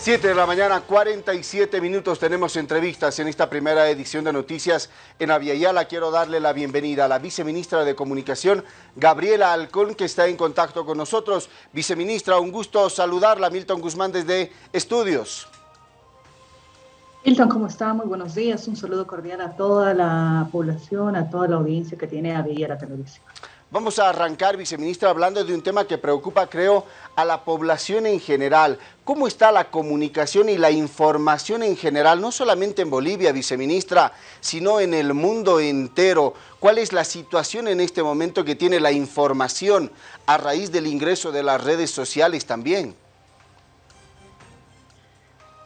7 de la mañana, 47 minutos. Tenemos entrevistas en esta primera edición de Noticias en Aviala. Quiero darle la bienvenida a la viceministra de Comunicación, Gabriela Alcón, que está en contacto con nosotros. Viceministra, un gusto saludarla. Milton Guzmán desde Estudios. Milton, ¿cómo está? Muy buenos días. Un saludo cordial a toda la población, a toda la audiencia que tiene Aviala Televisión. Vamos a arrancar, viceministra, hablando de un tema que preocupa, creo, a la población en general. ¿Cómo está la comunicación y la información en general, no solamente en Bolivia, viceministra, sino en el mundo entero? ¿Cuál es la situación en este momento que tiene la información a raíz del ingreso de las redes sociales también?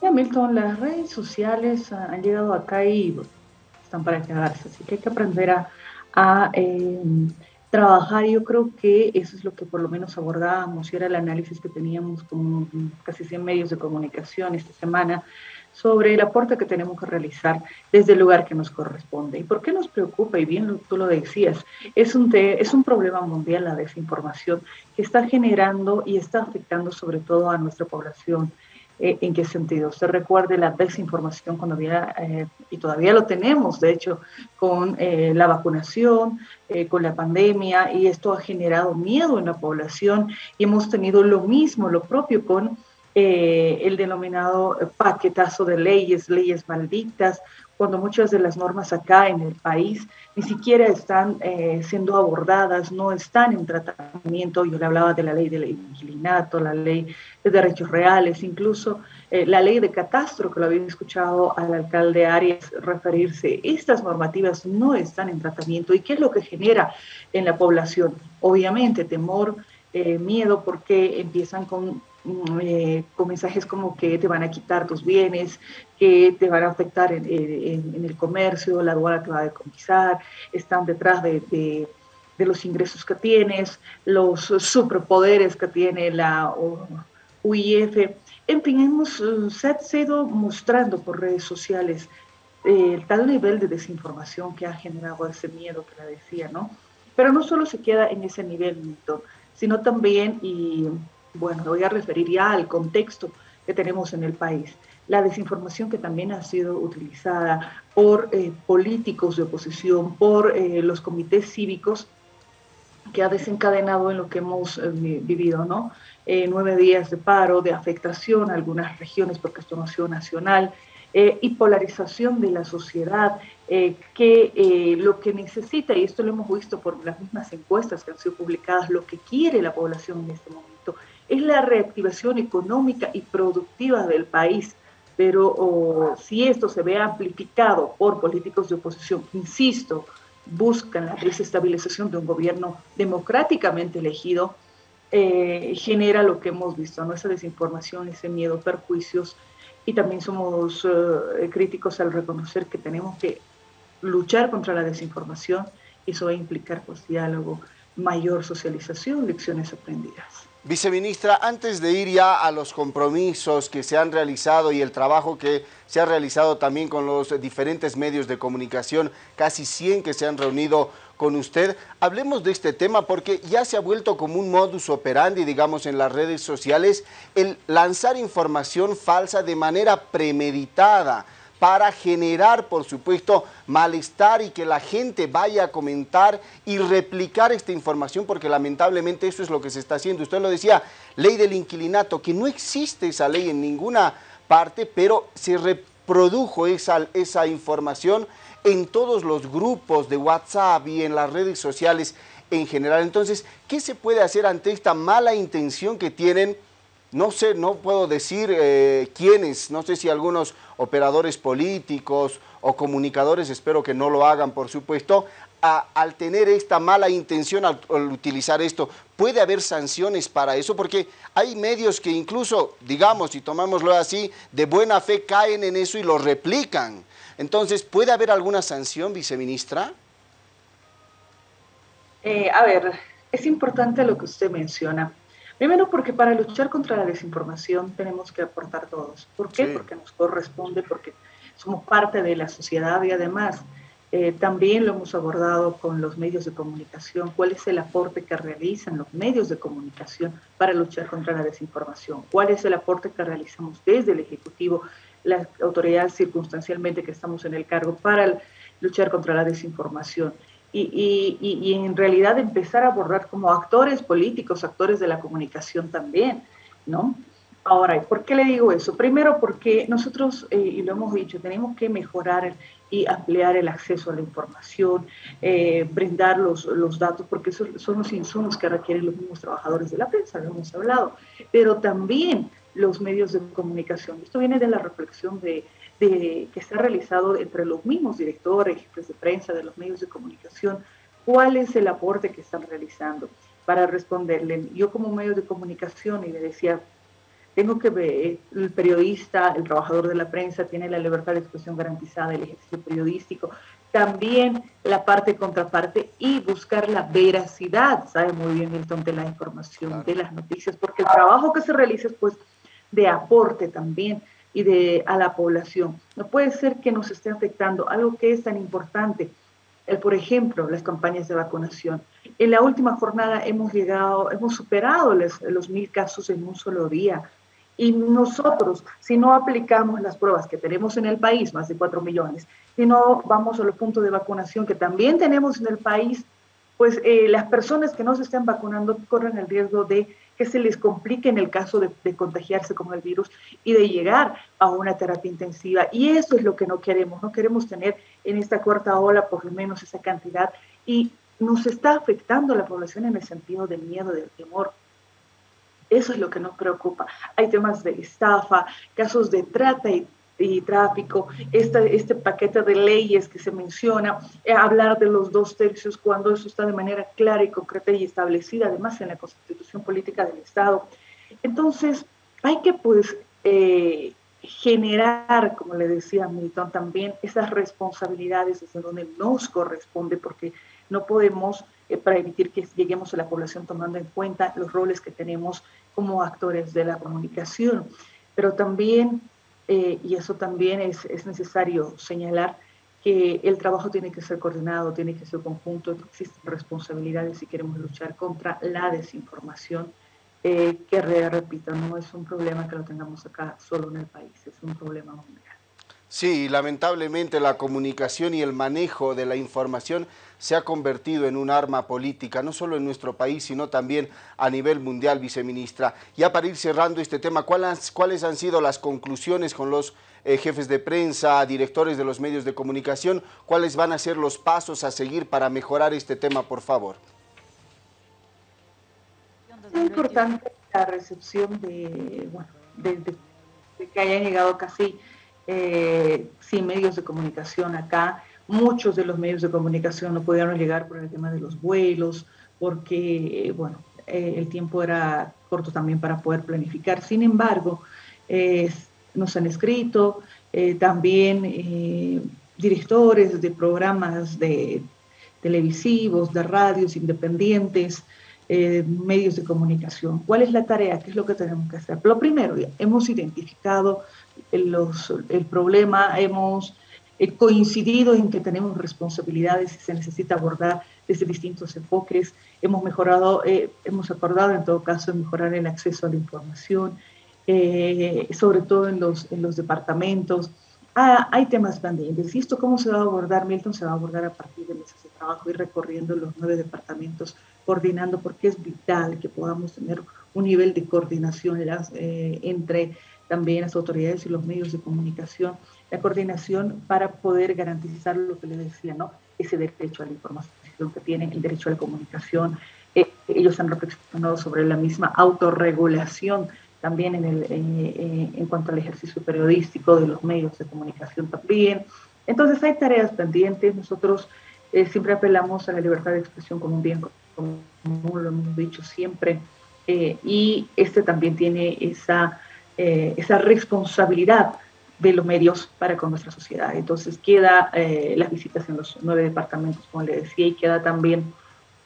Ya, Milton, las redes sociales han llegado acá y están para quedarse, así que hay que aprender a... Eh, trabajar. Yo creo que eso es lo que por lo menos abordábamos y era el análisis que teníamos con casi 100 medios de comunicación esta semana sobre el aporte que tenemos que realizar desde el lugar que nos corresponde. ¿Y por qué nos preocupa? Y bien tú lo decías, es un, es un problema mundial la desinformación que está generando y está afectando sobre todo a nuestra población eh, ¿En qué sentido? Usted recuerde la desinformación cuando había, eh, y todavía lo tenemos, de hecho, con eh, la vacunación, con la pandemia, y esto ha generado miedo en la población, y hemos tenido lo mismo, lo propio con el denominado paquetazo de leyes, leyes malditas, cuando muchas de las normas acá en el país ni siquiera están eh, siendo abordadas, no están en tratamiento. Yo le hablaba de la ley del inquilinato, la ley de derechos reales, incluso eh, la ley de catastro, que lo había escuchado al alcalde Arias referirse. Estas normativas no están en tratamiento. ¿Y qué es lo que genera en la población? Obviamente temor, eh, miedo, porque empiezan con eh, con mensajes como que te van a quitar tus bienes, que te van a afectar en, el comercio, la aduana te va a decomisar, están detrás de, los ingresos que tienes, los superpoderes que tiene la UIF. En fin, hemos se ido mostrando por redes sociales eh, tal nivel de desinformación que ha generado ese miedo que la decía, ¿no? Pero no solo se queda en ese nivel, sino también, y bueno, voy a referir ya al contexto que tenemos en el país. La desinformación que también ha sido utilizada por eh, políticos de oposición, por eh, los comités cívicos, que ha desencadenado en lo que hemos eh, vivido, ¿no? nueve días de paro, de afectación a algunas regiones porque esto no ha sido nacional, y polarización de la sociedad, que lo que necesita, y esto lo hemos visto por las mismas encuestas que han sido publicadas, lo que quiere la población en este momento es la reactivación económica y productiva del país. Pero si esto se ve amplificado por políticos de oposición, insisto, buscan la desestabilización de un gobierno democráticamente elegido, eh, genera lo que hemos visto, ¿no? esa desinformación, ese miedo, perjuicios, y también somos eh, críticos al reconocer que tenemos que luchar contra la desinformación, eso va a implicar pues, diálogo, mayor socialización, lecciones aprendidas. Viceministra, antes de ir ya a los compromisos que se han realizado y el trabajo que se ha realizado también con los diferentes medios de comunicación, casi 100 que se han reunido con usted, hablemos de este tema porque ya se ha vuelto como un modus operandi, digamos, en las redes sociales, el lanzar información falsa de manera premeditada para generar, por supuesto, malestar y que la gente vaya a comentar y replicar esta información, porque lamentablemente eso es lo que se está haciendo. Usted lo decía, ley del inquilinato, que no existe esa ley en ninguna parte, pero se reprodujo esa, esa información en todos los grupos de WhatsApp y en las redes sociales en general. Entonces, ¿qué se puede hacer ante esta mala intención que tienen no sé, no puedo decir eh, quiénes, no sé si algunos operadores políticos o comunicadores, espero que no lo hagan por supuesto, al tener esta mala intención al, utilizar esto, ¿puede haber sanciones para eso? Porque hay medios que incluso, digamos, si tomámoslo así, de buena fe caen en eso y lo replican. Entonces, ¿puede haber alguna sanción, viceministra? Eh, a ver, es importante lo que usted menciona. Primero porque para luchar contra la desinformación tenemos que aportar todos. ¿Por qué? Porque nos corresponde, porque somos parte de la sociedad y además Eh, también lo hemos abordado con los medios de comunicación, cuál es el aporte que realizan los medios de comunicación para luchar contra la desinformación, cuál es el aporte que realizamos desde el Ejecutivo, la autoridad circunstancialmente que estamos en el cargo para luchar contra la desinformación. Y, y, en realidad empezar a abordar como actores políticos, actores de la comunicación también, ¿no? Ahora, ¿por qué le digo eso? Primero porque nosotros, eh, y lo hemos dicho, tenemos que mejorar y ampliar el acceso a la información, eh, brindar los, los, datos, porque esos son los insumos que requieren los mismos trabajadores de la prensa, lo hemos hablado, pero también los medios de comunicación. Esto viene de la reflexión de, de, que se ha realizado entre los mismos directores, jefes de prensa de los medios de comunicación, cuál es el aporte que están realizando para responderle. Yo como medio de comunicación, y le decía, tengo que ver, el periodista, el trabajador de la prensa tiene la libertad de expresión garantizada, el ejercicio periodístico, también la parte contraparte y buscar la veracidad, sabe muy bien Milton, de la información, de las noticias, porque el trabajo que se realiza es pues de aporte también y de a la población. No puede ser que nos esté afectando algo que es tan importante, el, por ejemplo, las campañas de vacunación. En la última jornada hemos llegado, hemos superado los mil casos en un solo día. Y nosotros, si no aplicamos las pruebas que tenemos en el país, más de 4 millones, si no vamos a los puntos de vacunación que también tenemos en el país, pues eh, las personas que no se están vacunando corren el riesgo de que se les complique en el caso de, contagiarse con el virus y de llegar a una terapia intensiva. Y eso es lo que no queremos, no queremos tener en esta cuarta ola por lo menos esa cantidad y nos está afectando a la población en el sentido del miedo, del temor. Eso es lo que nos preocupa. Hay temas de estafa, casos de trata y, tráfico, este, este paquete de leyes que se menciona, eh, hablar de los dos tercios cuando eso está de manera clara y concreta y establecida, además en la Constitución Política del Estado. Entonces, hay que pues eh, generar, como le decía Milton también, esas responsabilidades desde donde nos corresponde, porque no podemos eh, para evitar que lleguemos a la población tomando en cuenta los roles que tenemos como actores de la comunicación. Pero también, eh, y eso también es, es, necesario señalar, que el trabajo tiene que ser coordinado, tiene que ser conjunto, existen responsabilidades si queremos luchar contra la desinformación, eh, que repito, no es un problema que lo tengamos acá solo en el país, es un problema mundial. Sí, lamentablemente la comunicación y el manejo de la información se ha convertido en un arma política, no solo en nuestro país, sino también a nivel mundial, viceministra. Ya para ir cerrando este tema, ¿cuáles, han sido las conclusiones con los eh, jefes de prensa, directores de los medios de comunicación? ¿Cuáles van a ser los pasos a seguir para mejorar este tema, por favor? Es importante la recepción de, que hayan llegado casi eh, sin medios de comunicación acá. Muchos de los medios de comunicación no pudieron llegar por el tema de los vuelos, porque, bueno, eh, el tiempo era corto también para poder planificar. Sin embargo, nos han escrito eh, también directores de programas de televisivos, de radios independientes, medios de comunicación. ¿Cuál es la tarea? ¿Qué es lo que tenemos que hacer? Lo primero, hemos identificado el problema, hemos eh, coincidido en que tenemos responsabilidades y se necesita abordar desde distintos enfoques. Hemos mejorado, eh, hemos acordado en todo caso mejorar el acceso a la información, eh, sobre todo en los, en los departamentos. Ah, hay temas pendientes. ¿Y esto cómo se va a abordar? Milton se va a abordar a partir de mesas de trabajo y recorriendo los nueve departamentos, coordinando, porque es vital que podamos tener un nivel de coordinación las, entre también las autoridades y los medios de comunicación, la coordinación para poder garantizar lo que les decía, ¿no? Ese derecho a la información que tienen, el derecho a la comunicación. Eh, ellos han reflexionado sobre la misma autorregulación también en, el, en cuanto al ejercicio periodístico de los medios de comunicación también. Entonces hay tareas pendientes. Nosotros eh, siempre apelamos a la libertad de expresión como un bien como lo hemos dicho siempre. Eh, y este también tiene esa eh, esa responsabilidad de los medios para con nuestra sociedad. Entonces queda eh, las visitas en los nueve departamentos, como le decía, y queda también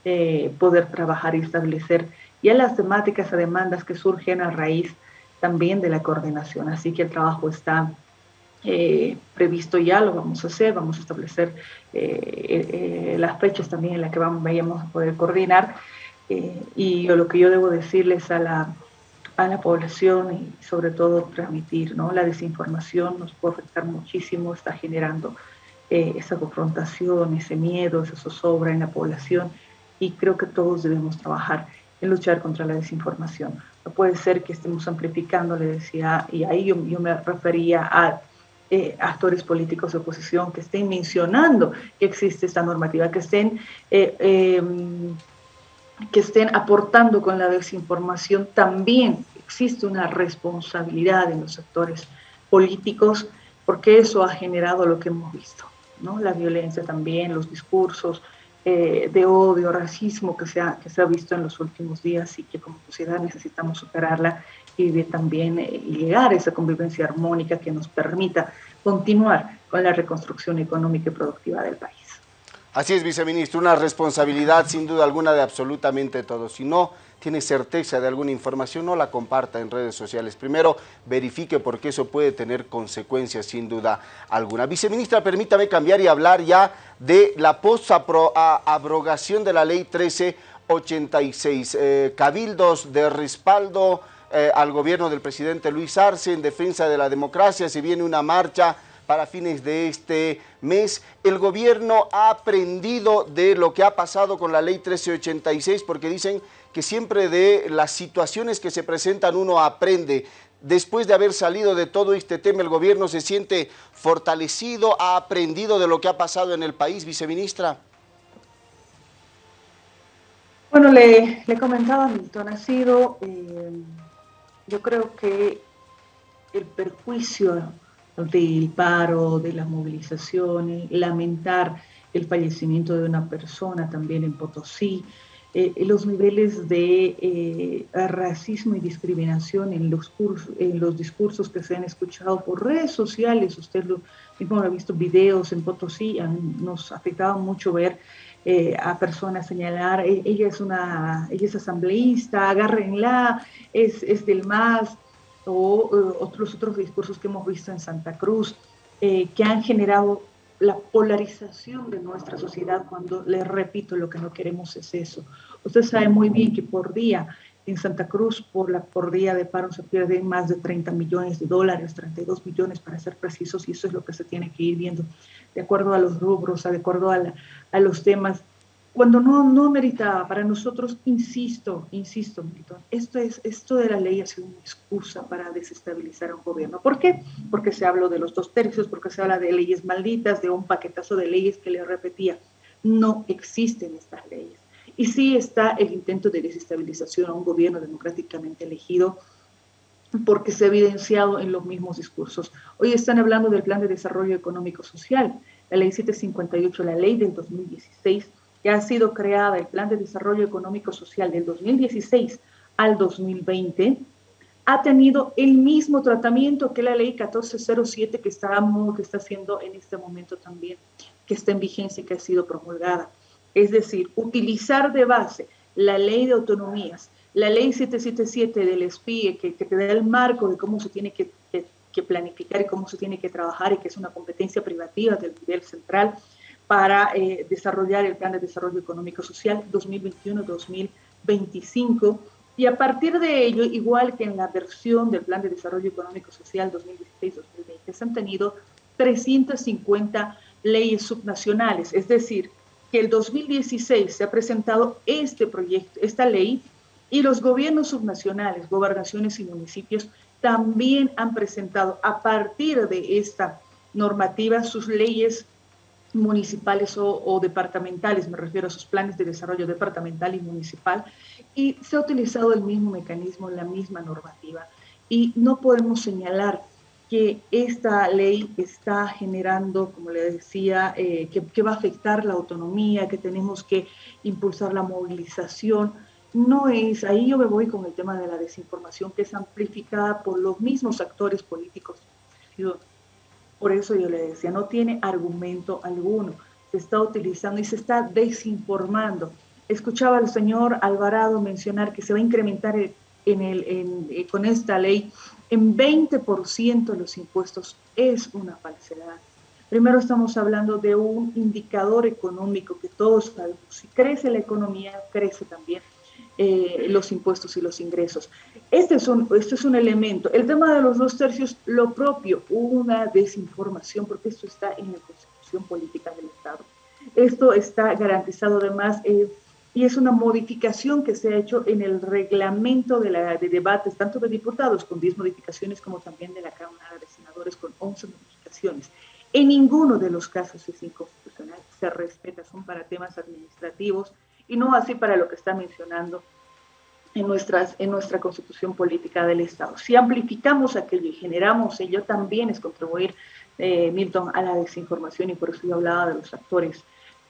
eh, poder trabajar y establecer ya las temáticas o demandas que surgen a raíz también de la coordinación. Así que el trabajo está eh, previsto ya, lo vamos a hacer, vamos a establecer eh, las fechas también en las que vamos, a poder coordinar. y lo que yo debo decirles a la, a la población y sobre todo transmitir, ¿no? La desinformación nos puede afectar muchísimo, está generando esa confrontación, ese miedo, esa zozobra en la población y creo que todos debemos trabajar en luchar contra la desinformación. No puede ser que estemos amplificando, le decía, y ahí yo, me refería a eh, actores políticos de oposición que estén mencionando que existe esta normativa, que estén, eh, em, que estén aportando con la desinformación. También existe una responsabilidad en los actores políticos porque eso ha generado lo que hemos visto, ¿no? la violencia también, los discursos, eh, de odio, racismo que se, ha, que se ha visto en los últimos días y que como sociedad necesitamos superarla y también eh, llegar a esa convivencia armónica que nos permita continuar con la reconstrucción económica y productiva del país. Así es, viceministro, una responsabilidad sin duda alguna de absolutamente todos. Si no tiene certeza de alguna información, no la comparta en redes sociales. Primero, verifique porque eso puede tener consecuencias sin duda alguna. Viceministra, permítame cambiar y hablar ya de la post-abrogación de la ley 1386. Eh, cabildos de respaldo eh, al gobierno del presidente Luis Arce en defensa de la democracia. Se viene una marcha para fines de este mes. El gobierno ha aprendido de lo que ha pasado con la ley 1386 porque dicen que siempre de las situaciones que se presentan uno aprende. Después de haber salido de todo este tema, el gobierno se siente fortalecido, ha aprendido de lo que ha pasado en el país, viceministra. Bueno, le, le comentaba Milton, ha sido, eh, yo creo que el perjuicio del paro, de las movilizaciones, lamentar el fallecimiento de una persona también en Potosí, eh, los niveles de eh, racismo y discriminación en los, en los discursos que se han escuchado por redes sociales, usted lo mismo ha visto videos en Potosí, nos afectaba mucho ver eh, a personas señalar, ella es una, ella es asambleísta, agárrenla, es, es del MAS, o eh, otros otros discursos que hemos visto en Santa Cruz, eh, que han generado la polarización de nuestra sociedad cuando, les repito, lo que no queremos es eso. Usted sabe muy bien que por día en Santa Cruz, por, la, por día de paro, se pierden más de 30 millones de dólares, 32 millones para ser precisos, y eso es lo que se tiene que ir viendo de acuerdo a los rubros, de acuerdo a, a los temas cuando no, no meritaba para nosotros, insisto, insisto, Milton, esto, es, esto de la ley ha sido una excusa para desestabilizar a un gobierno. ¿Por qué? Porque se habló de los dos tercios, porque se habla de leyes malditas, de un paquetazo de leyes que le repetía. No existen estas leyes. Y sí está el intento de desestabilización a un gobierno democráticamente elegido, porque se ha evidenciado en los mismos discursos. Hoy están hablando del Plan de Desarrollo Económico Social, la Ley 758, la ley del 2016 que ha sido creada el Plan de Desarrollo Económico Social del 2016 al 2020, ha tenido el mismo tratamiento que la ley 1407 que, estamos, que está haciendo en este momento también, que está en vigencia y que ha sido promulgada. Es decir, utilizar de base la ley de autonomías, la ley 777 del SPIE, que, que te da el marco de cómo se tiene que, que planificar y cómo se tiene que trabajar y que es una competencia privativa del nivel central, para eh, desarrollar el Plan de Desarrollo Económico Social 2021-2025. Y a partir de ello, igual que en la versión del Plan de Desarrollo Económico Social 2016-2020, se han tenido 350 leyes subnacionales, es decir, que el 2016 se ha presentado este proyecto, esta ley, y los gobiernos subnacionales, gobernaciones y municipios también han presentado a partir de esta normativa sus leyes municipales o, departamentales, me refiero a sus planes de desarrollo departamental y municipal, y se ha utilizado el mismo mecanismo, la misma normativa. Y no podemos señalar que esta ley está generando, como le decía, eh, que, que, va a afectar la autonomía, que tenemos que impulsar la movilización. No es, ahí yo me voy con el tema de la desinformación, que es amplificada por los mismos actores políticos por eso yo le decía, no tiene argumento alguno. Se está utilizando y se está desinformando. Escuchaba al señor Alvarado mencionar que se va a incrementar eh, con esta ley en 20% los impuestos es una falsedad. Primero estamos hablando de un indicador económico que todos sabemos. Si crece la economía, crece también eh, los impuestos y los ingresos. Este es, un, este es un elemento. El tema de los dos tercios, lo propio, una desinformación, porque esto está en la Constitución Política del Estado. Esto está garantizado además eh, y es una modificación que se ha hecho en el reglamento de, la, de debates, tanto de diputados con 10 modificaciones como también de la Cámara de Senadores con 11 modificaciones. En ninguno de los casos es inconstitucional, se respeta, son para temas administrativos y no así para lo que está mencionando en, nuestras, en nuestra constitución política del Estado. Si amplificamos aquello y generamos ello, también es contribuir, eh, Milton, a la desinformación y por eso yo hablaba de los actores,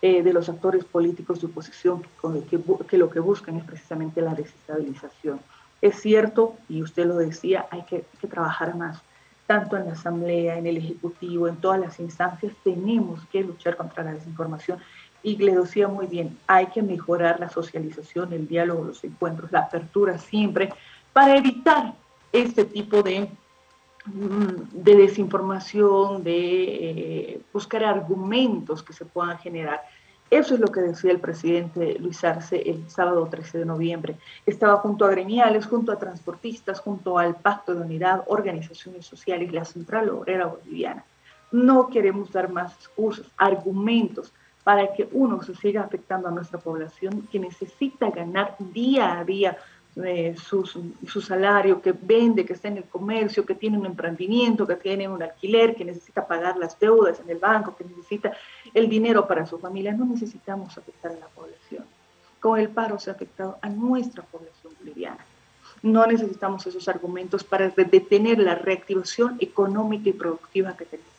eh, de los actores políticos de oposición que, que lo que buscan es precisamente la desestabilización. Es cierto, y usted lo decía, hay hay que trabajar más tanto en la Asamblea, en el Ejecutivo, en todas las instancias, tenemos que luchar contra la desinformación y le decía muy bien, hay que mejorar la socialización, el diálogo, los encuentros, la apertura siempre, para evitar este tipo de, mm, de desinformación, de eh, buscar argumentos que se puedan generar. Eso es lo que decía el presidente Luis Arce el sábado 13 de noviembre. Estaba junto a gremiales, junto a transportistas, junto al Pacto de Unidad, organizaciones sociales, la Central Obrera Boliviana. No queremos dar más excusas, argumentos para que uno se siga afectando a nuestra población que necesita ganar día a día eh, su, su, salario, que vende, que está en el comercio, que tiene un emprendimiento, que tiene un alquiler, que necesita pagar las deudas en el banco, que necesita el dinero para su familia. No necesitamos afectar a la población. Con el paro se ha afectado a nuestra población boliviana. No necesitamos esos argumentos para detener la reactivación económica y productiva que tenemos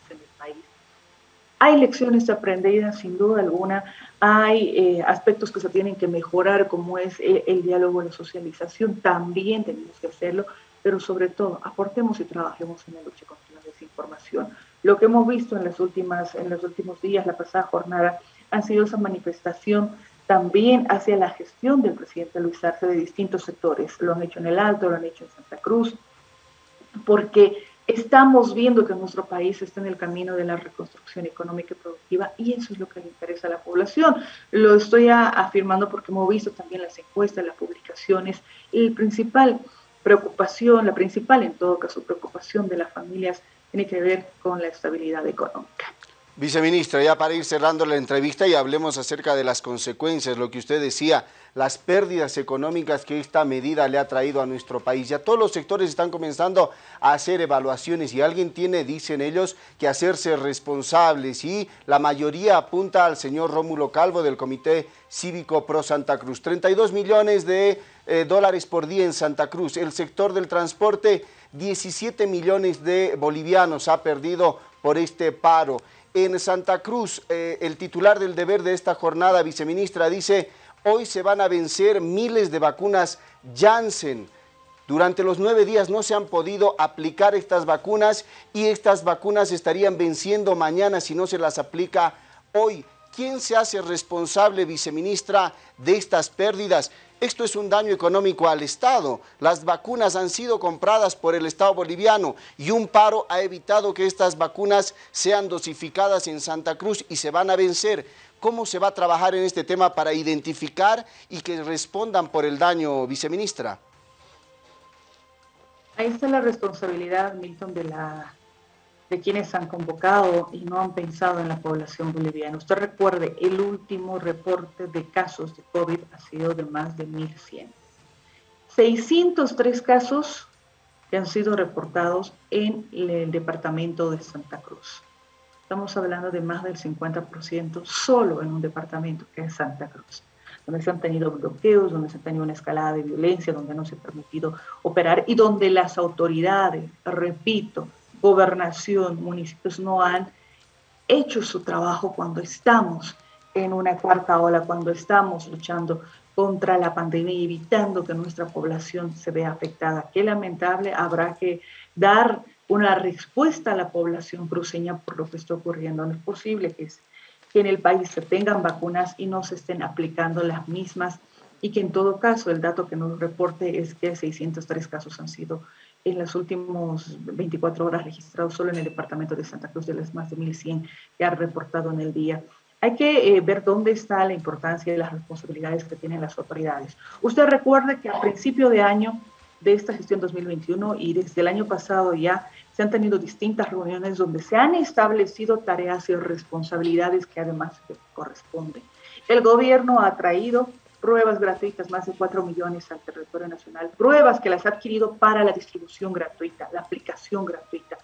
hay lecciones aprendidas, sin duda alguna, hay eh, aspectos que se tienen que mejorar, como es el, el diálogo, la socialización, también tenemos que hacerlo, pero sobre todo aportemos y trabajemos en la lucha contra la desinformación. Lo que hemos visto en, las últimas, en los últimos días, la pasada jornada, ha sido esa manifestación también hacia la gestión del presidente Luis Arce de distintos sectores. Lo han hecho en el Alto, lo han hecho en Santa Cruz, porque Estamos viendo que nuestro país está en el camino de la reconstrucción económica y productiva y eso es lo que le interesa a la población. Lo estoy afirmando porque hemos visto también las encuestas, las publicaciones. El principal preocupación, la principal en todo caso preocupación de las familias tiene que ver con la estabilidad económica. Viceministra, ya para ir cerrando la entrevista y hablemos acerca de las consecuencias, lo que usted decía, las pérdidas económicas que esta medida le ha traído a nuestro país. Ya todos los sectores están comenzando a hacer evaluaciones y alguien tiene, dicen ellos, que hacerse responsables y la mayoría apunta al señor Rómulo Calvo del Comité Cívico Pro Santa Cruz. 32 millones de eh, dólares por día en Santa Cruz. El sector del transporte, 17 millones de bolivianos ha perdido por este paro. En Santa Cruz, eh, el titular del deber de esta jornada, viceministra, dice, hoy se van a vencer miles de vacunas Janssen. Durante los nueve días no se han podido aplicar estas vacunas y estas vacunas estarían venciendo mañana si no se las aplica hoy. ¿Quién se hace responsable, viceministra, de estas pérdidas? Esto es un daño económico al Estado. Las vacunas han sido compradas por el Estado boliviano y un paro ha evitado que estas vacunas sean dosificadas en Santa Cruz y se van a vencer. ¿Cómo se va a trabajar en este tema para identificar y que respondan por el daño, viceministra? Ahí está la responsabilidad, Milton, de la de quienes han convocado y no han pensado en la población boliviana. Usted recuerde, el último reporte de casos de COVID ha sido de más de 1.100. 603 casos que han sido reportados en el departamento de Santa Cruz. Estamos hablando de más del 50% solo en un departamento que es Santa Cruz, donde se han tenido bloqueos, donde se ha tenido una escalada de violencia, donde no se ha permitido operar y donde las autoridades, repito, gobernación, municipios no han hecho su trabajo cuando estamos en una cuarta ola, cuando estamos luchando contra la pandemia evitando que nuestra población se vea afectada. Qué lamentable, habrá que dar una respuesta a la población cruceña por lo que está ocurriendo. No es posible que, que en el país se tengan vacunas y no se estén aplicando las mismas y que en todo caso el dato que nos reporte es que 603 casos han sido en las últimas 24 horas registrados solo en el departamento de Santa Cruz de las más de 1.100 que ha reportado en el día. Hay que eh, ver dónde está la importancia y las responsabilidades que tienen las autoridades. Usted recuerde que a principio de año de esta gestión 2021 y desde el año pasado ya se han tenido distintas reuniones donde se han establecido tareas y responsabilidades que además corresponden. El gobierno ha traído pruebas gratuitas, más de 4 millones al territorio nacional, pruebas que las ha adquirido para la distribución gratuita, la aplicación gratuita,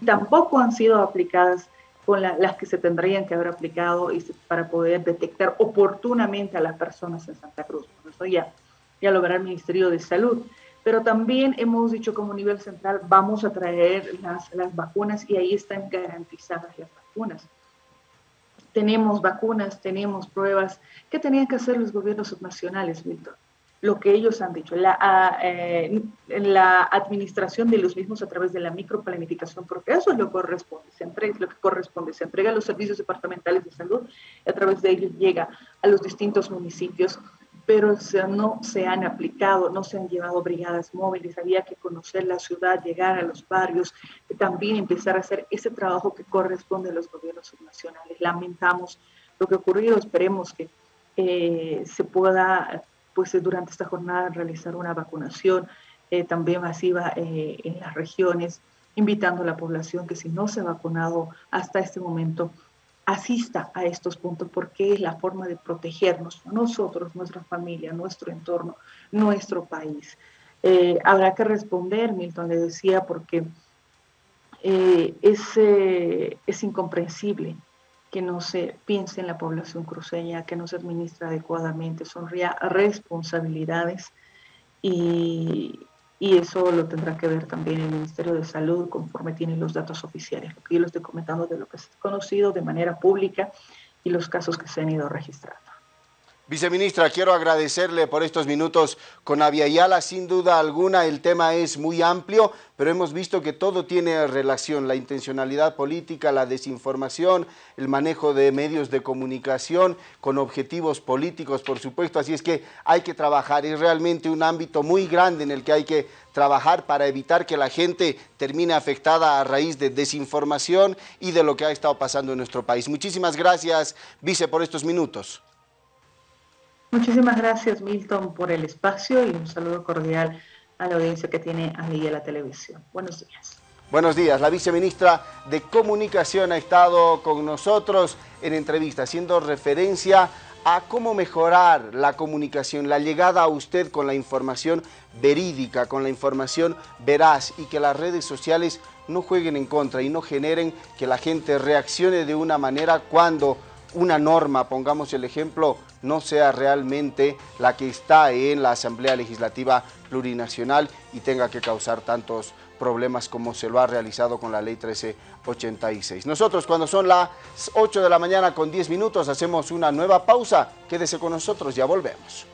y tampoco han sido aplicadas con las que se tendrían que haber aplicado para poder detectar oportunamente a las personas en Santa Cruz. eso ya, ya el Ministerio de Salud. Pero también hemos dicho como nivel central, vamos a traer las, las vacunas y ahí están garantizadas las vacunas tenemos vacunas, tenemos pruebas. ¿Qué tenían que hacer los gobiernos subnacionales, Milton? Lo que ellos han dicho, la, ah, eh, administración de los mismos a través de la microplanificación, porque eso es lo corresponde, se entrega, lo que corresponde, se entrega a los servicios departamentales de salud y a través de ellos llega a los distintos municipios pero no se han aplicado, no se han llevado brigadas móviles, había que conocer la ciudad, llegar a los barrios, también empezar a hacer ese trabajo que corresponde a los gobiernos subnacionales. Lamentamos lo que ha ocurrido, esperemos que eh, se pueda, pues durante esta jornada, realizar una vacunación eh, también masiva eh, en las regiones, invitando a la población que si no se ha vacunado hasta este momento, asista a estos puntos porque es la forma de protegernos, nosotros, nuestra familia, nuestro entorno, nuestro país. Eh, habrá que responder, Milton le decía, porque eh, es, eh, es incomprensible que no se piense en la población cruceña, que no se administra adecuadamente, son responsabilidades y, y eso lo tendrá que ver también el Ministerio de Salud conforme tiene los datos oficiales, lo que yo les estoy comentando de lo que es conocido de manera pública y los casos que se han ido registrando. Viceministra, quiero agradecerle por estos minutos con Aviala. Sin duda alguna, el tema es muy amplio, pero hemos visto que todo tiene relación. La intencionalidad política, la desinformación, el manejo de medios de comunicación con objetivos políticos, por supuesto. Así es que hay que trabajar. Es realmente un ámbito muy grande en el que hay que trabajar para evitar que la gente termine afectada a raíz de desinformación y de lo que ha estado pasando en nuestro país. Muchísimas gracias, Vice, por estos minutos. Muchísimas gracias, Milton, por el espacio y un saludo cordial a la audiencia que tiene ahí la televisión. Buenos días. Buenos días. La viceministra de Comunicación ha estado con nosotros en entrevista, haciendo referencia a cómo mejorar la comunicación, la llegada a usted con la información verídica, con la información veraz y que las redes sociales no jueguen en contra y no generen que la gente reaccione de una manera cuando una norma, pongamos el ejemplo, no sea realmente la que está en la Asamblea Legislativa Plurinacional y tenga que causar tantos problemas como se lo ha realizado con la Ley 1386. Nosotros cuando son las 8 de la mañana con 10 minutos hacemos una nueva pausa. Quédese con nosotros, ya volvemos.